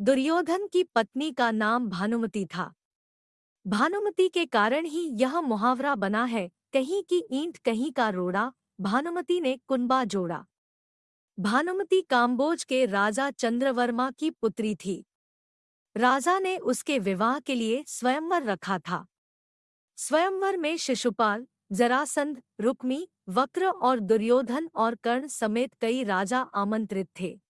दुर्योधन की पत्नी का नाम भानुमति था। भानुमति के कारण ही यह मुहावरा बना है, कहीं की ईंट कहीं का रोड़ा, भानुमति ने कुंबा जोड़ा। भानुमति काम्बोज के राजा चंद्रवर्मा की पुत्री थी। राजा ने उसके विवाह के लिए स्वयंवर रखा था। स्वयंवर में शिशुपाल, जरासंध, रुक्मी, वक्र और दुर्योधन और कर्ण समेत कई राजा आमंत्रित थे।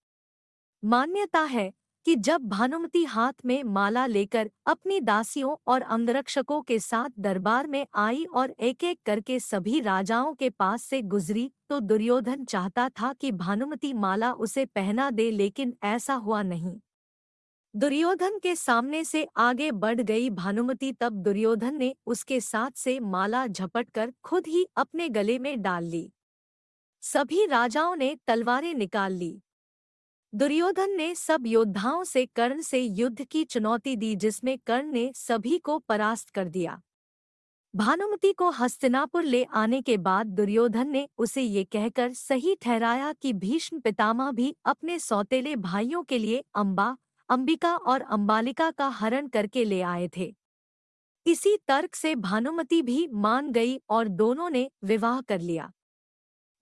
मान्यता है कि जब भानुमति हाथ में माला लेकर अपनी दासियों और अंगरक्षकों के साथ दरबार में आई और एक एक करके सभी राजाओं के पास से गुजरी तो दुर्योधन चाहता था कि भानुमति माला उसे पहना दे, लेकिन ऐसा हुआ नहीं। दुर्योधन के सामने से आगे बढ़ गई भानुमति, तब दुर्योधन ने उसके साथ से माला झपटकर खुद ही अपने गले में डाल ली। सभी राजाओं ने तलवारें निकाल ली। दुर्योधन ने सब योद्धाओं से कर्ण से युद्ध की चुनौती दी, जिसमें कर्ण ने सभी को परास्त कर दिया। भानुमति को हस्तिनापुर ले आने के बाद दुर्योधन ने उसे ये कहकर सही ठहराया कि भीष्म पितामह भी अपने सौतेले भाइयों के लिए अम्बा अंबिका और अंबालिका का हरण करके ले आए थे। इसी तर्क से भानुमति भी मान गई और दोनों ने विवाह कर लिया।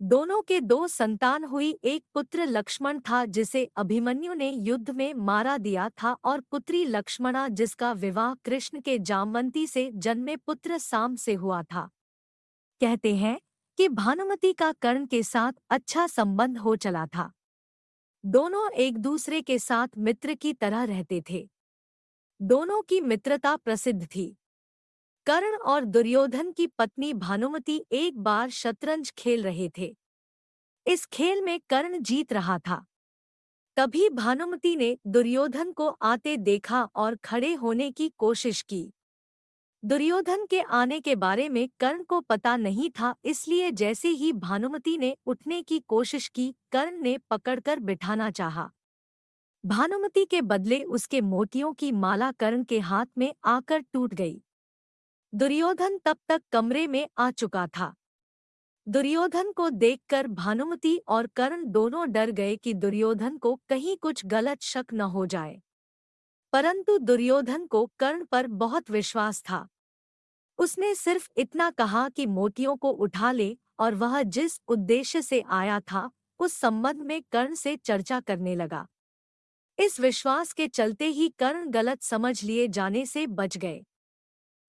दोनों के दो संतान हुई, एक पुत्र लक्ष्मण था जिसे अभिमन्यु ने युद्ध में मारा दिया था और पुत्री लक्ष्मणा जिसका विवाह कृष्ण के जामवंती से जन्मे पुत्र साम से हुआ था। कहते हैं कि भानुमति का कर्ण के साथ अच्छा संबंध हो चला था। दोनों एक दूसरे के साथ मित्र की तरह रहते थे। दोनों की मित्रता प्रसिद्ध थी। कर्ण और दुर्योधन की पत्नी भानुमति एक बार शतरंज खेल रहे थे। इस खेल में कर्ण जीत रहा था। तभी भानुमति ने दुर्योधन को आते देखा और खड़े होने की कोशिश की। दुर्योधन के आने के बारे में कर्ण को पता नहीं था, इसलिए जैसे ही भानुमति ने उठने की कोशिश की, कर्ण ने पकड़कर बिठाना चाहा। भानुमति के बदले उसके मोतियों की माला कर्ण के हाथ में आकर टूट गई। दुर्योधन तब तक कमरे में आ चुका था। दुर्योधन को देखकर भानुमति और कर्ण दोनों डर गए कि दुर्योधन को कहीं कुछ गलत शक न हो जाए। परंतु दुर्योधन को कर्ण पर बहुत विश्वास था। उसने सिर्फ़ इतना कहा कि मोतियों को उठा ले और वह जिस उद्देश्य से आया था, उस संबंध में कर्ण से चर्चा करने लगा। इस विश्वास के चलते ही कर्ण गलत समझ लिए जाने से बच गए।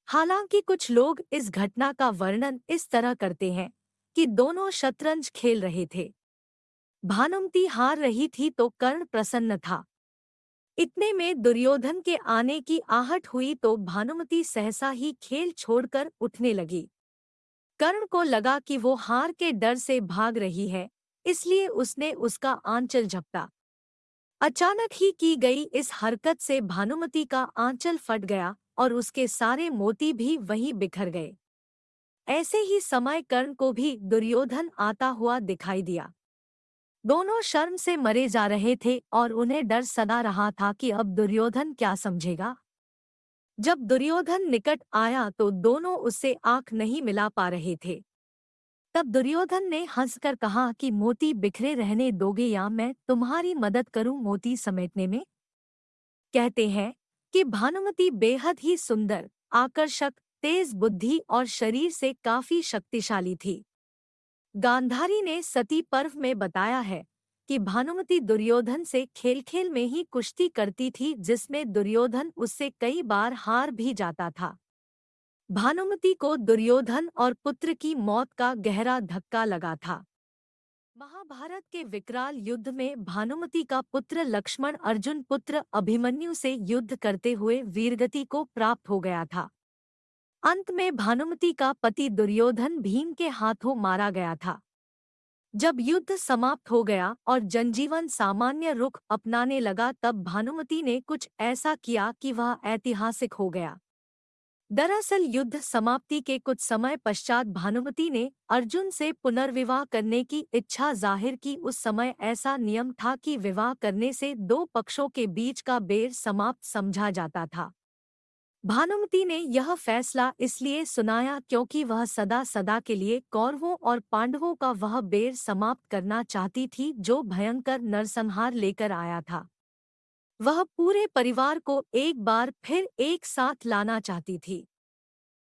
हालाँकि कुछ लोग इस घटना का वर्णन इस तरह करते हैं कि दोनों शतरंज खेल रहे थे। भानुमति हार रही थी तो कर्ण प्रसन्न था। इतने में दुर्योधन के आने की आहट हुई तो भानुमति सहसा ही खेल छोड़कर उठने लगी। कर्ण को लगा कि वो हार के डर से भाग रही है, इसलिए उसने उसका आंचल झपटा अचानक ही की गई इस हरकत से भानुमति का आंचल फट गया और उसके सारे मोती भी वहीं बिखर गए। ऐसे ही समय कर्ण को भी दुर्योधन आता हुआ दिखाई दिया। दोनों शर्म से मरे जा रहे थे और उन्हें डर सदा रहा था कि अब दुर्योधन क्या समझेगा। जब दुर्योधन निकट आया तो दोनों उससे आँख नहीं मिला पा रहे थे। तब दुर्योधन ने हंसकर कहा कि, मोती बिखरे रहने दोगे या मैं तुम्हारी मदद करूँ मोती समेटने में? कहते हैं कि भानुमति बेहद ही सुंदर, आकर्षक, तेज बुद्धि और शरीर से काफ़ी शक्तिशाली थी। गांधारी ने सती पर्व में बताया है कि भानुमति दुर्योधन से खेल खेल में ही कुश्ती करती थी, जिसमें दुर्योधन उससे कई बार हार भी जाता था। भानुमति को दुर्योधन और पुत्र की मौत का गहरा धक्का लगा था। महाभारत के विकराल युद्ध में भानुमति का पुत्र लक्ष्मण अर्जुन पुत्र अभिमन्यु से युद्ध करते हुए वीरगति को प्राप्त हो गया था। अंत में भानुमति का पति दुर्योधन भीम के हाथों मारा गया था। जब युद्ध समाप्त हो गया और जनजीवन सामान्य रुख अपनाने लगा तब भानुमति ने कुछ ऐसा किया कि वह ऐतिहासिक हो गया। दरअसल युद्ध समाप्ति के कुछ समय पश्चात भानुमति ने अर्जुन से पुनर्विवाह करने की इच्छा ज़ाहिर की। उस समय ऐसा नियम था कि विवाह करने से दो पक्षों के बीच का बेर समाप्त समझा जाता था। भानुमति ने यह फैसला इसलिए सुनाया क्योंकि वह सदा सदा के लिए कौरवों और पांडवों का वह बेर समाप्त करना चाहती थी, जो भयंकर नरसंहार लेकर आया था। वह पूरे परिवार को एक बार फिर एक साथ लाना चाहती थी।